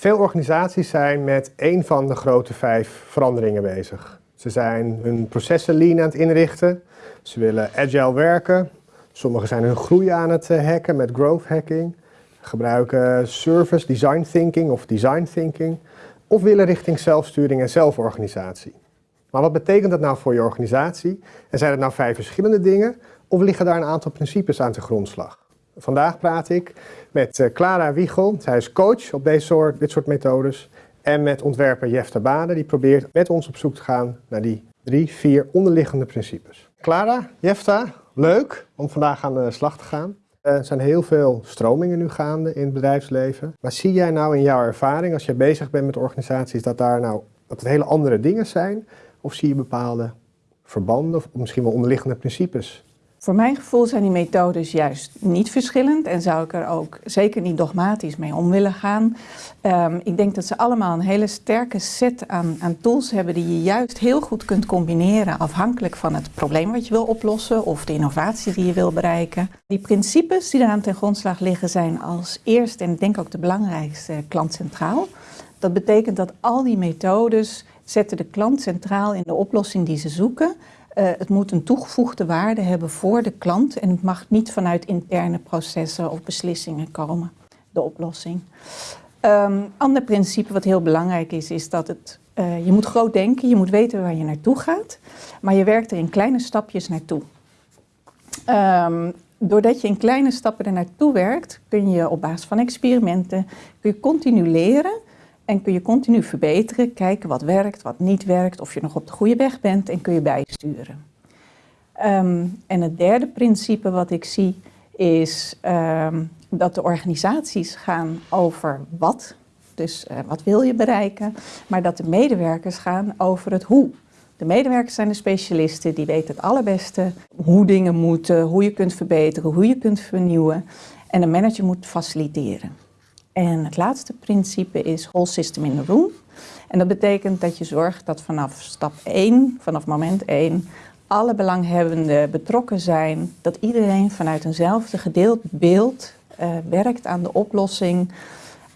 Veel organisaties zijn met één van de grote vijf veranderingen bezig. Ze zijn hun processen lean aan het inrichten. Ze willen agile werken. Sommigen zijn hun groei aan het eh, hacken met growth hacking. Gebruiken service design thinking of design thinking. Of willen richting zelfsturing en zelforganisatie. Maar wat betekent dat nou voor je organisatie? En zijn het nou vijf verschillende dingen? Of liggen daar een aantal principes aan de grondslag? Vandaag praat ik met eh, Clara Wiegel. Zij is coach op deze soort, dit soort methodes. En met ontwerper Jefta Bade, die probeert met ons op zoek te gaan naar die drie, vier onderliggende principes. Clara, Jefta, leuk om vandaag aan de slag te gaan. Er zijn heel veel stromingen nu gaande in het bedrijfsleven. Maar zie jij nou in jouw ervaring, als je bezig bent met organisaties, dat daar nou dat het hele andere dingen zijn? Of zie je bepaalde verbanden of misschien wel onderliggende principes voor mijn gevoel zijn die methodes juist niet verschillend en zou ik er ook zeker niet dogmatisch mee om willen gaan. Um, ik denk dat ze allemaal een hele sterke set aan, aan, tools hebben die je juist heel goed kunt combineren afhankelijk van het probleem wat je wil oplossen of de innovatie die je wil bereiken. Die principes die eraan ten grondslag liggen zijn als eerste en ik denk ook de belangrijkste klant centraal. Dat betekent dat al die methodes zetten de klant centraal in de oplossing die ze zoeken. Uh, het moet een toegevoegde waarde hebben voor de klant en het mag niet vanuit interne processen of beslissingen komen, de oplossing. Um, ander principe wat heel belangrijk is, is dat het, uh, je moet groot denken, je moet weten waar je naartoe gaat, maar je werkt er in kleine stapjes naartoe. Um, doordat je in kleine stappen er naartoe werkt, kun je op basis van experimenten, kun je continu leren en kun je continu verbeteren, kijken wat werkt, wat niet werkt, of je nog op de goede weg bent en kun je bijsturen. Um, en het derde principe wat ik zie is um, dat de organisaties gaan over wat, dus uh, wat wil je bereiken, maar dat de medewerkers gaan over het hoe. De medewerkers zijn de specialisten, die weten het allerbeste hoe dingen moeten, hoe je kunt verbeteren, hoe je kunt vernieuwen. En de manager moet faciliteren. En het laatste principe is whole system in the room. En dat betekent dat je zorgt dat vanaf stap 1, vanaf moment 1, alle belanghebbenden betrokken zijn. Dat iedereen vanuit eenzelfde gedeeld beeld uh, werkt aan de oplossing.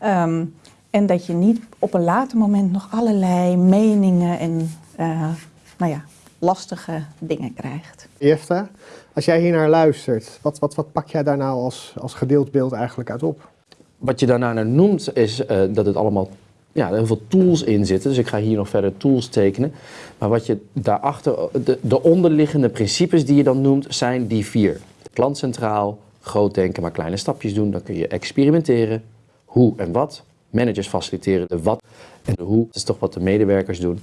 Um, en dat je niet op een later moment nog allerlei meningen en uh, nou ja, lastige dingen krijgt. Jefta, als jij hier naar luistert, wat, wat, wat pak jij daar nou als, als gedeeld beeld eigenlijk uit op? Wat je daarna noemt is uh, dat het allemaal ja, heel veel tools in zitten. Dus ik ga hier nog verder tools tekenen. Maar wat je daarachter, de, de onderliggende principes die je dan noemt, zijn die vier. Klant centraal, groot denken, maar kleine stapjes doen. Dan kun je experimenteren. Hoe en wat. Managers faciliteren de wat en de hoe. Dat is toch wat de medewerkers doen.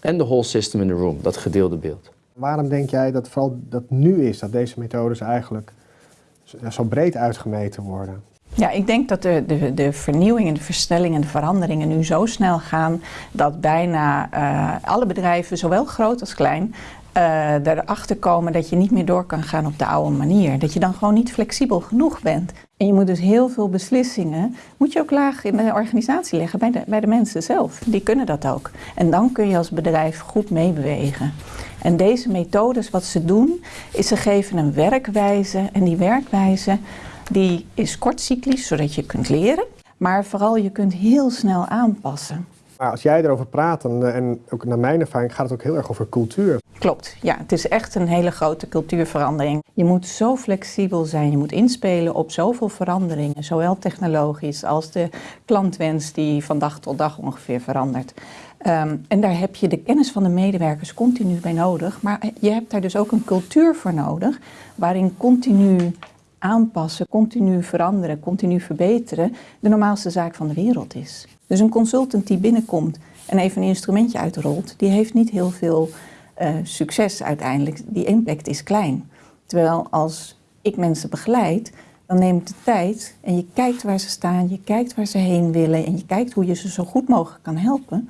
En de whole system in the room, dat gedeelde beeld. Waarom denk jij dat vooral dat nu is, dat deze methodes eigenlijk zo breed uitgemeten worden? Ja, ik denk dat de, de, de vernieuwing en de versnelling en de veranderingen nu zo snel gaan dat bijna uh, alle bedrijven, zowel groot als klein, uh, erachter komen dat je niet meer door kan gaan op de oude manier. Dat je dan gewoon niet flexibel genoeg bent. En je moet dus heel veel beslissingen, moet je ook laag in de organisatie leggen, bij de, bij de mensen zelf. Die kunnen dat ook. En dan kun je als bedrijf goed meebewegen. En deze methodes, wat ze doen, is ze geven een werkwijze. En die werkwijze die is kortcyclisch, zodat je kunt leren. Maar vooral je kunt heel snel aanpassen. Maar als jij erover praat, en, en ook naar mijn ervaring, gaat het ook heel erg over cultuur. Klopt, ja. Het is echt een hele grote cultuurverandering. Je moet zo flexibel zijn, je moet inspelen op zoveel veranderingen. Zowel technologisch als de klantwens die van dag tot dag ongeveer verandert. Um, en daar heb je de kennis van de medewerkers continu bij nodig. Maar je hebt daar dus ook een cultuur voor nodig, waarin continu aanpassen, continu veranderen, continu verbeteren, de normaalste zaak van de wereld is. Dus een consultant die binnenkomt en even een instrumentje uitrolt, die heeft niet heel veel uh, succes uiteindelijk. Die impact is klein. Terwijl als ik mensen begeleid, dan neemt de tijd en je kijkt waar ze staan, je kijkt waar ze heen willen en je kijkt hoe je ze zo goed mogelijk kan helpen.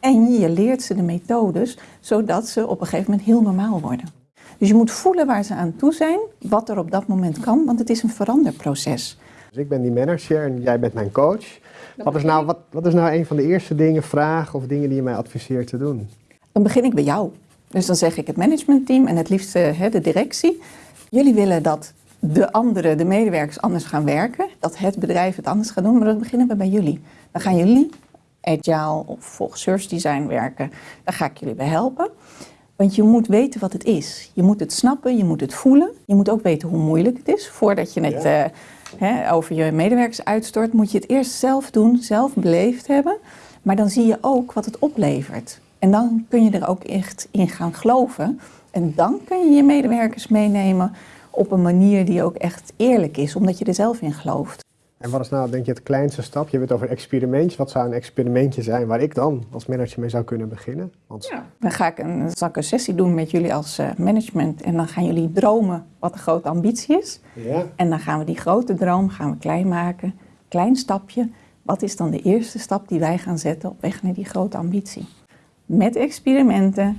En je leert ze de methodes, zodat ze op een gegeven moment heel normaal worden. Dus je moet voelen waar ze aan toe zijn, wat er op dat moment kan, want het is een veranderproces. Dus ik ben die manager en jij bent mijn coach. Wat is, nou, wat, wat is nou een van de eerste dingen, vragen of dingen die je mij adviseert te doen? Dan begin ik bij jou. Dus dan zeg ik het managementteam en het liefst de directie. Jullie willen dat de anderen, de medewerkers anders gaan werken, dat het bedrijf het anders gaat doen, maar dan beginnen we bij jullie. Dan gaan jullie agile of volgens service design werken. Daar ga ik jullie bij helpen. Want je moet weten wat het is. Je moet het snappen, je moet het voelen. Je moet ook weten hoe moeilijk het is. Voordat je het Ja. eh, hè, over je medewerkers uitstort, moet je het eerst zelf doen, zelf beleefd hebben. Maar dan zie je ook wat het oplevert. En dan kun je er ook echt in gaan geloven. En dan kun je je medewerkers meenemen op een manier die ook echt eerlijk is, omdat je er zelf in gelooft. En wat is nou, denk je, het kleinste stap? Je hebt het over experimentjes. Wat zou een experimentje zijn waar ik dan als manager mee zou kunnen beginnen? Want Dan ga ik een, zal ik een sessie doen met jullie als eh, management en dan gaan jullie dromen wat de grote ambitie is. ja, En dan gaan we die grote droom gaan we klein maken, klein stapje. Wat is dan de eerste stap die wij gaan zetten op weg naar die grote ambitie? Met experimenten.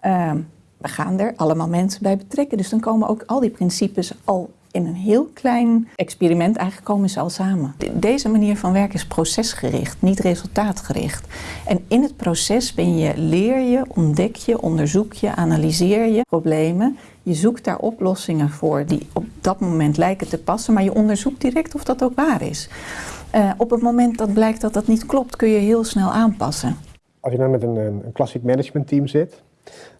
ehm, we gaan er allemaal mensen bij betrekken. Dus dan komen ook al die principes al in een heel klein experiment. Eigenlijk komen ze al samen. De- Deze manier van werken is procesgericht, niet resultaatgericht. En in het proces ben je, leer je, ontdek je, onderzoek je, analyseer je problemen. Je zoekt daar oplossingen voor die op dat moment lijken te passen, maar je onderzoekt direct of dat ook waar is. Eh, op het moment dat blijkt dat dat niet klopt, kun je heel snel aanpassen. als je dan met een, een, klassiek managementteam zit,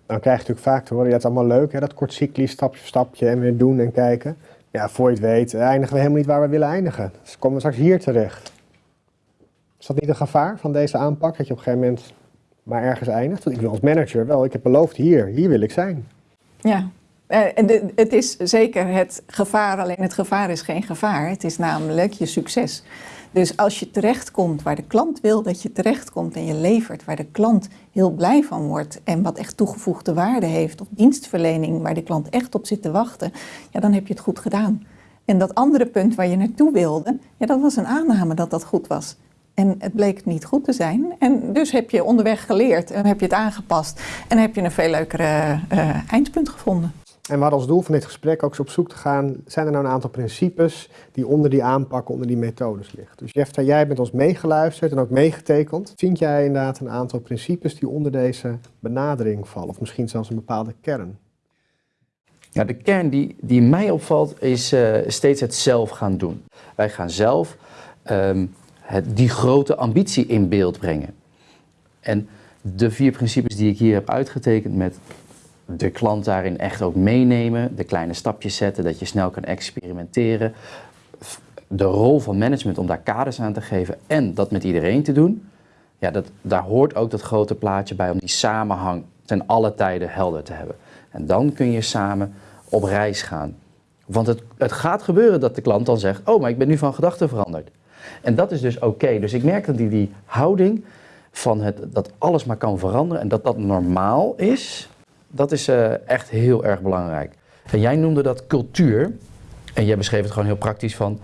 dan krijg je natuurlijk vaak te horen, ja, het is allemaal leuk, hè, dat kort cyclisch, stapje voor stapje en weer doen en kijken. Ja, voor je het weet, eindigen we helemaal niet waar we willen eindigen. Dus komen we straks hier terecht. Is dat niet een gevaar van deze aanpak, dat je op een gegeven moment maar ergens eindigt? Want ik wil als manager wel, ik heb beloofd hier, hier wil ik zijn. Ja, eh, en de- het is zeker het gevaar, alleen het gevaar is geen gevaar. Het is namelijk je succes. Dus als je terechtkomt waar de klant wil dat je terechtkomt en je levert waar de klant heel blij van wordt en wat echt toegevoegde waarde heeft of dienstverlening waar de klant echt op zit te wachten, ja, dan heb je het goed gedaan. En dat andere punt waar je naartoe wilde, ja, dat was een aanname dat dat goed was. En het bleek niet goed te zijn. En dus heb je onderweg geleerd en heb je het aangepast. En heb je een veel leukere eh, eindpunt gevonden. En we als doel van dit gesprek ook eens op zoek te gaan, zijn er nou een aantal principes die onder die aanpakken, onder die methodes liggen. Dus Jefta, jij bent ons meegeluisterd en ook meegetekend. Vind jij inderdaad een aantal principes die onder deze benadering vallen? Of misschien zelfs een bepaalde kern? Ja, de kern die, die mij opvalt is eh, steeds het zelf gaan doen. Wij gaan zelf ehm, het, die grote ambitie in beeld brengen. En de vier principes die ik hier heb uitgetekend met de klant daarin echt ook meenemen, de kleine stapjes zetten, dat je snel kan experimenteren, de rol van management om daar kaders aan te geven en dat met iedereen te doen. Ja, dat, daar hoort ook dat grote plaatje bij om die samenhang ten alle tijden helder te hebben. En dan kun je samen op reis gaan. Want het, het gaat gebeuren dat de klant dan zegt, oh, maar ik ben nu van gedachten veranderd. En dat is dus oké. Dus ik merk dat die, die houding van het, dat alles maar kan veranderen en dat dat normaal is, dat is eh, echt heel erg belangrijk. En jij noemde dat cultuur. En jij beschreef het gewoon heel praktisch van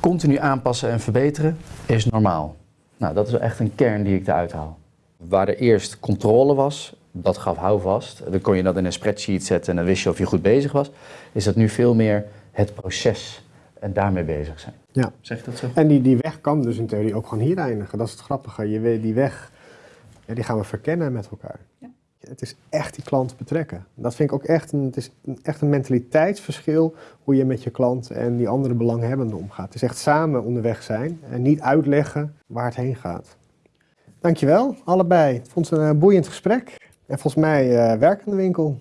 continu aanpassen en verbeteren is normaal. Nou, dat is wel echt een kern die ik eruit haal. Waar er eerst controle was, dat gaf houvast. Dan kon je dat in een spreadsheet zetten en dan wist je of je goed bezig was. Is dat nu veel meer het proces en daarmee bezig zijn. Ja. Zeg je dat zo? En die, die weg kan dus in theorie ook gewoon hier eindigen. Dat is het grappige. Je weet, die weg, ja, die gaan we verkennen met elkaar. Ja. Het is echt die klant betrekken. Dat vind ik ook echt een, het is een- echt een mentaliteitsverschil hoe je met je klant en die andere belanghebbenden omgaat. Het is echt samen onderweg zijn en niet uitleggen waar het heen gaat. Dankjewel, allebei. Ik vond het een eh, boeiend gesprek. En volgens mij eh werkende winkel.